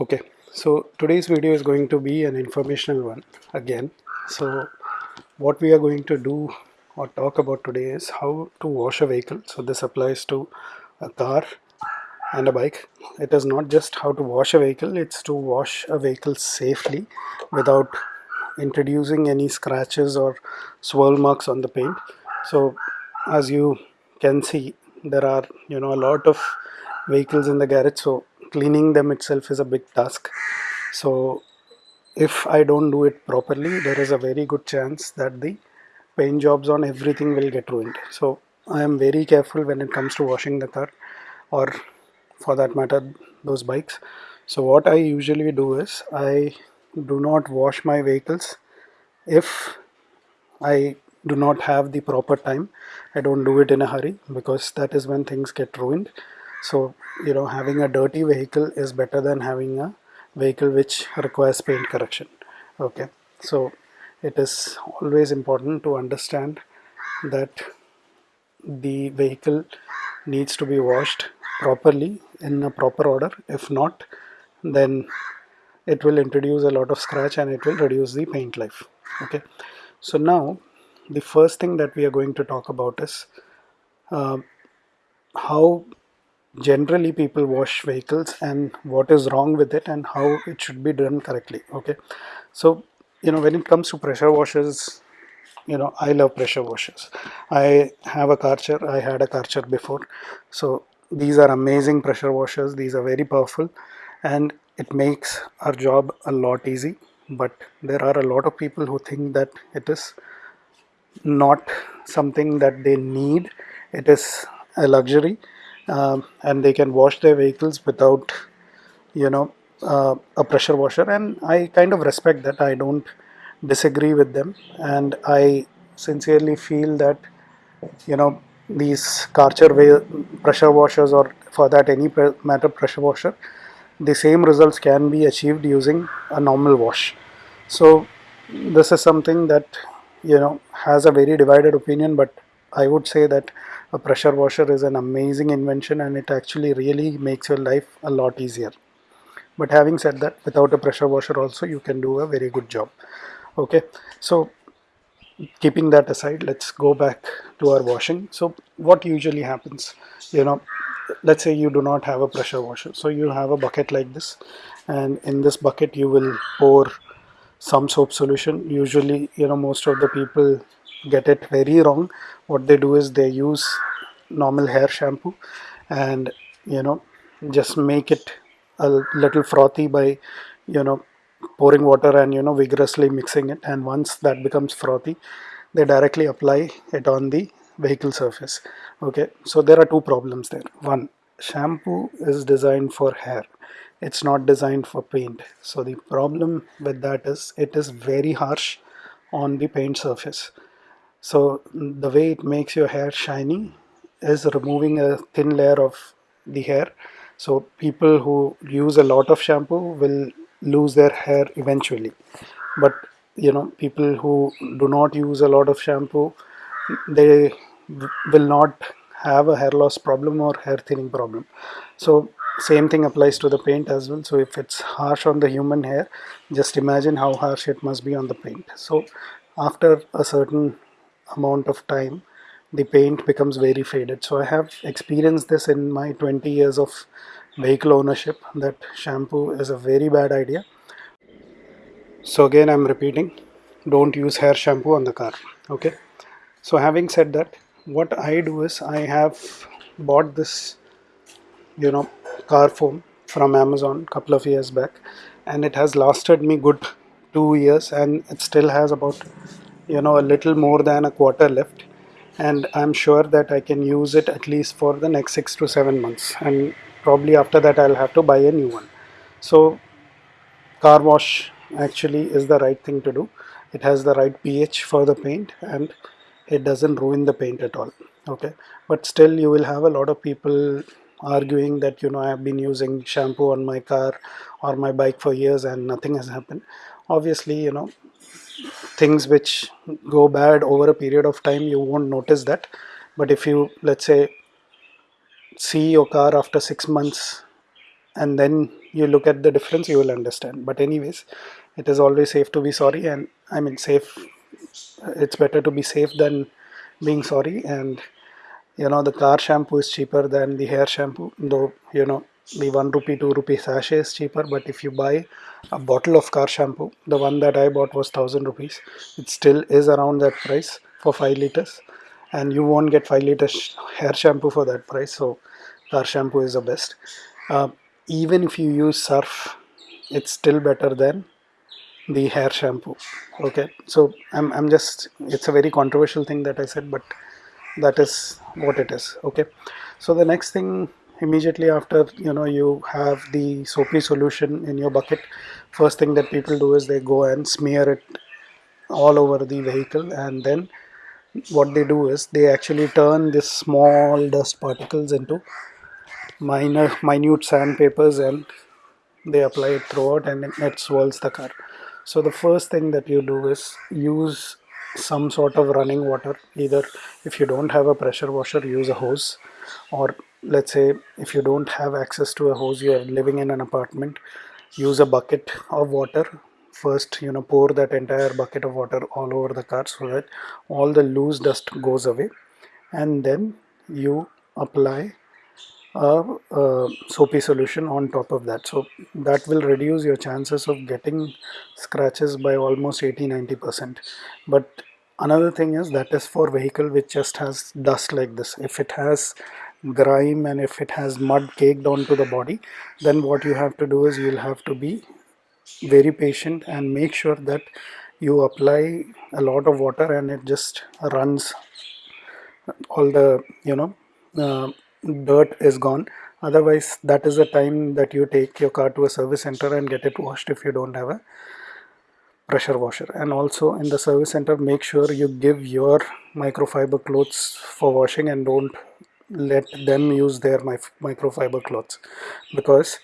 okay so today's video is going to be an informational one again. So what we are going to do or talk about today is how to wash a vehicle. So this applies to a car and a bike. It is not just how to wash a vehicle it's to wash a vehicle safely without introducing any scratches or swirl marks on the paint. So as you can see there are you know a lot of vehicles in the garage. So cleaning them itself is a big task. So if I don't do it properly there is a very good chance that the paint jobs on everything will get ruined. So I am very careful when it comes to washing the car or for that matter those bikes. So what I usually do is I do not wash my vehicles if I do not have the proper time. I don't do it in a hurry because that is when things get ruined so you know having a dirty vehicle is better than having a vehicle which requires paint correction. Okay. So it is always important to understand that the vehicle needs to be washed properly in a proper order. If not then it will introduce a lot of scratch and it will reduce the paint life. Okay. So now the first thing that we are going to talk about is uh, how generally people wash vehicles and what is wrong with it and how it should be done correctly okay? So you know when it comes to pressure washers you know i love pressure washers. I have a karcher i had a karcher before. So these are amazing pressure washers these are very powerful and it makes our job a lot easy. But there are a lot of people who think that it is not something that they need. It is a luxury um, and they can wash their vehicles without you know uh, a pressure washer. And I kind of respect that. I don't disagree with them. And I sincerely feel that you know these Karcher pressure washers or for that any matter pressure washer the same results can be achieved using a normal wash. So this is something that you know has a very divided opinion but I would say that a pressure washer is an amazing invention and it actually really makes your life a lot easier. But having said that without a pressure washer also you can do a very good job. Okay so keeping that aside let's go back to our washing. So what usually happens you know let's say you do not have a pressure washer so you have a bucket like this and in this bucket you will pour some soap solution. Usually you know most of the people get it very wrong what they do is they use normal hair shampoo and you know just make it a little frothy by you know pouring water and you know vigorously mixing it. And once that becomes frothy they directly apply it on the vehicle surface. Okay so there are two problems there. One shampoo is designed for hair. It's not designed for paint. So the problem with that is it is very harsh on the paint surface so the way it makes your hair shiny is removing a thin layer of the hair. So people who use a lot of shampoo will lose their hair eventually. But you know people who do not use a lot of shampoo they will not have a hair loss problem or hair thinning problem. So same thing applies to the paint as well. So if it's harsh on the human hair just imagine how harsh it must be on the paint. So after a certain amount of time the paint becomes very faded. So I have experienced this in my 20 years of vehicle ownership that shampoo is a very bad idea. So again I'm repeating don't use hair shampoo on the car okay? So having said that what I do is I have bought this you know car foam from Amazon a couple of years back and it has lasted me good two years and it still has about you know a little more than a quarter left. And I'm sure that I can use it at least for the next six to seven months. And probably after that I'll have to buy a new one. So car wash actually is the right thing to do. It has the right pH for the paint and it doesn't ruin the paint at all. Okay. But still you will have a lot of people arguing that you know I have been using shampoo on my car or my bike for years and nothing has happened. Obviously you know things which go bad over a period of time you won't notice that. But if you let's say see your car after six months and then you look at the difference you will understand. But anyways it is always safe to be sorry and I mean safe it's better to be safe than being sorry. And you know the car shampoo is cheaper than the hair shampoo though you know the 1 rupee 2 rupee sachet is cheaper but if you buy a bottle of car shampoo the one that I bought was 1000 rupees. It still is around that price for 5 liters and you won't get 5 liters hair shampoo for that price so car shampoo is the best. Uh, even if you use surf it's still better than the hair shampoo okay? So I'm, I'm just it's a very controversial thing that I said but that is what it is okay? So the next thing immediately after you know you have the soapy solution in your bucket first thing that people do is they go and smear it all over the vehicle and then what they do is they actually turn this small dust particles into minor minute sandpapers and they apply it throughout and it swirls the car. So the first thing that you do is use some sort of running water. Either if you don't have a pressure washer use a hose or let's say if you don't have access to a hose you are living in an apartment use a bucket of water. First you know pour that entire bucket of water all over the car so that all the loose dust goes away. And then you apply a, a, soapy solution on top of that. So that will reduce your chances of getting scratches by almost 80-90 percent. But another thing is that is for vehicle which just has dust like this. If it has grime and if it has mud caked onto the body then what you have to do is you'll have to be very patient and make sure that you apply a lot of water and it just runs. All the you know uh, dirt is gone. Otherwise that is the time that you take your car to a service center and get it washed if you don't have a pressure washer. And also in the service center make sure you give your microfiber clothes for washing and don't let them use their microfiber cloths because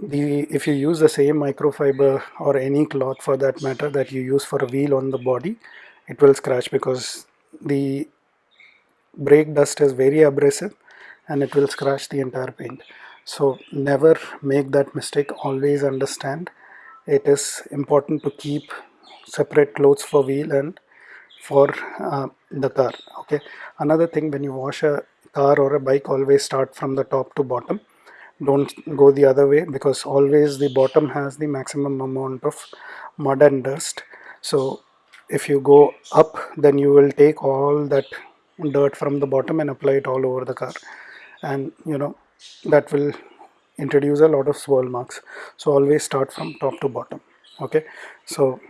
the if you use the same microfiber or any cloth for that matter that you use for a wheel on the body it will scratch because the brake dust is very abrasive and it will scratch the entire paint. So never make that mistake. Always understand it is important to keep separate clothes for wheel and for uh, the car okay? Another thing when you wash a car or a bike always start from the top to bottom. Don't go the other way because always the bottom has the maximum amount of mud and dust. So if you go up then you will take all that dirt from the bottom and apply it all over the car. And you know that will introduce a lot of swirl marks. So always start from top to bottom okay? So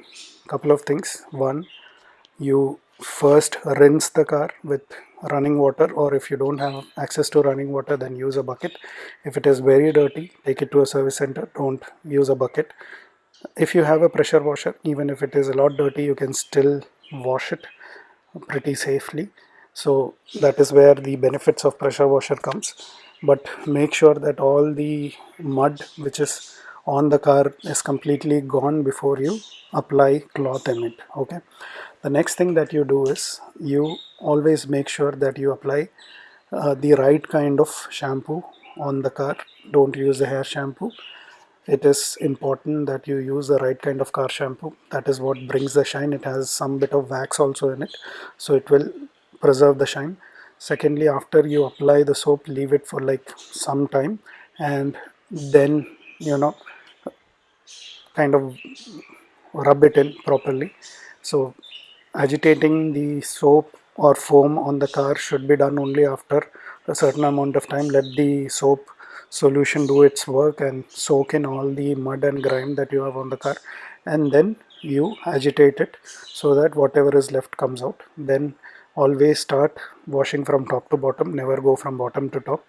couple of things. One you first rinse the car with running water or if you don't have access to running water then use a bucket. If it is very dirty take it to a service center don't use a bucket. If you have a pressure washer even if it is a lot dirty you can still wash it pretty safely. So that is where the benefits of pressure washer comes. But make sure that all the mud which is on the car is completely gone before you apply cloth in it okay the next thing that you do is you always make sure that you apply uh, the right kind of shampoo on the car. Don't use the hair shampoo. It is important that you use the right kind of car shampoo. That is what brings the shine. It has some bit of wax also in it so it will preserve the shine. Secondly after you apply the soap leave it for like some time and then you know kind of rub it in properly. So agitating the soap or foam on the car should be done only after a certain amount of time. Let the soap solution do its work and soak in all the mud and grime that you have on the car and then you agitate it so that whatever is left comes out. Then always start washing from top to bottom. Never go from bottom to top.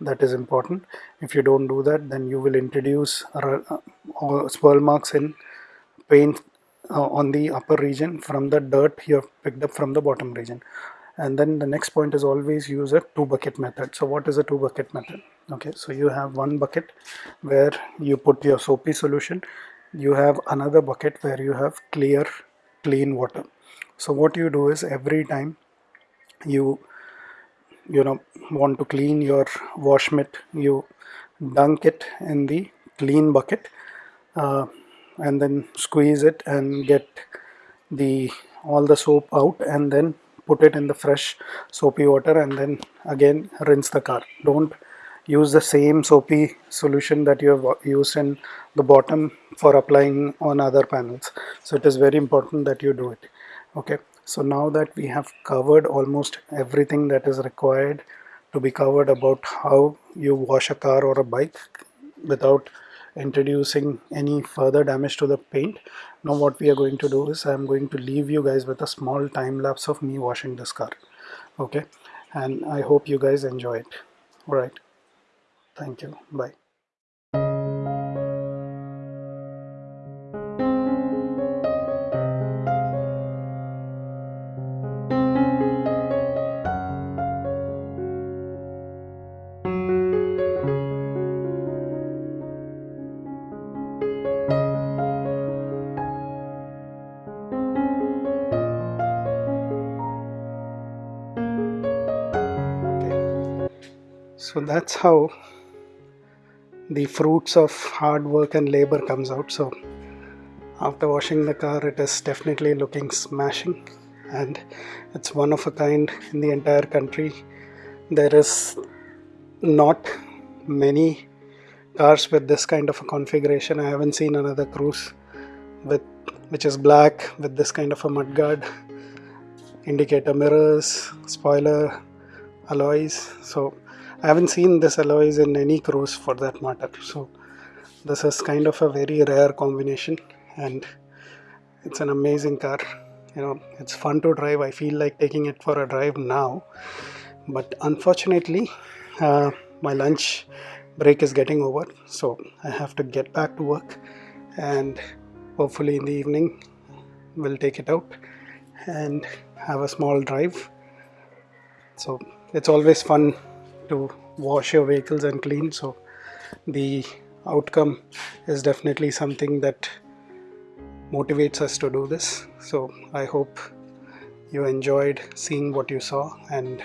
That is important. If you don't do that then you will introduce uh, swirl marks in paint uh, on the upper region from the dirt you have picked up from the bottom region. And then the next point is always use a two bucket method. So what is a two bucket method? Okay so you have one bucket where you put your soapy solution. You have another bucket where you have clear clean water. So what you do is every time you you know want to clean your wash mitt you dunk it in the clean bucket. Uh, and then squeeze it and get the all the soap out and then put it in the fresh soapy water and then again rinse the car. Don't use the same soapy solution that you have used in the bottom for applying on other panels. So it is very important that you do it. Okay. So now that we have covered almost everything that is required to be covered about how you wash a car or a bike without introducing any further damage to the paint. Now what we are going to do is I'm going to leave you guys with a small time lapse of me washing this car. Okay? And I hope you guys enjoy it. Alright thank you. Bye so that's how the fruits of hard work and labor comes out. So after washing the car it is definitely looking smashing. And it's one of a kind in the entire country. There is not many cars with this kind of a configuration. I haven't seen another Cruze with which is black with this kind of a mudguard indicator mirrors spoiler alloys. So I haven't seen this alloys in any Cruze for that matter. So this is kind of a very rare combination and it's an amazing car. You know it's fun to drive. I feel like taking it for a drive now but unfortunately uh, my lunch break is getting over. So I have to get back to work and hopefully in the evening we'll take it out and have a small drive. So it's always fun to wash your vehicles and clean. So the outcome is definitely something that motivates us to do this. So I hope you enjoyed seeing what you saw and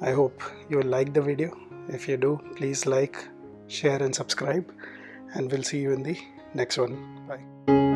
I hope you like the video. If you do please like share and subscribe. And we'll see you in the next one. Bye